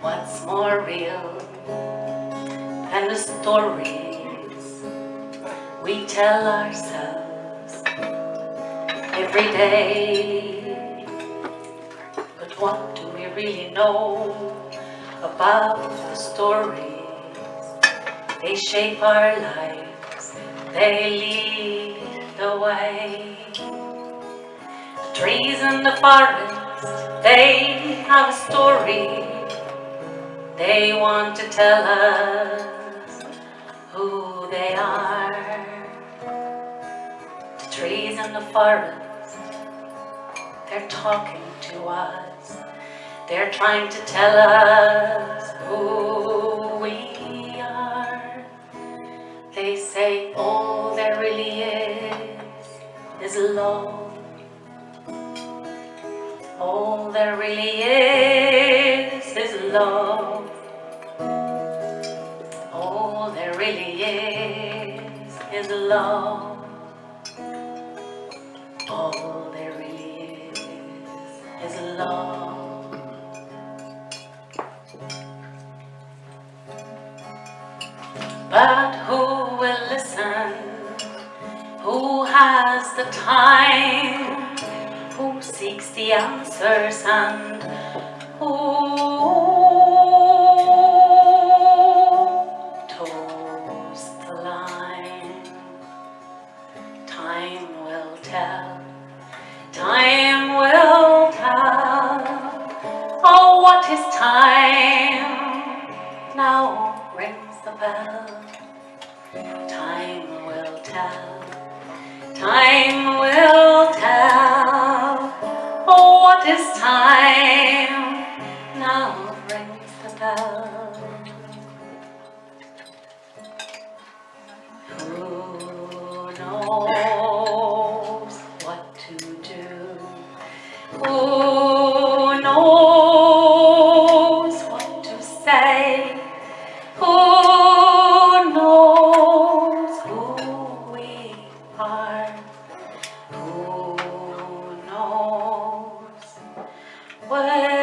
What's more real than the stories we tell ourselves every day? But what do we really know about the stories? They shape our lives, they lead the way. Trees in the forest, they have a story. They want to tell us who they are. The trees in the forest, they're talking to us. They're trying to tell us who we are. They say all there really is is love. All there really is is love. All there really is is love. All there really is is love. But who will listen? Who has the time? Seeks the answers and who toes the line? Time will tell. Time will tell. Oh, what is time? Now rings the bell. Time will tell. Time will time now rings the bell. What?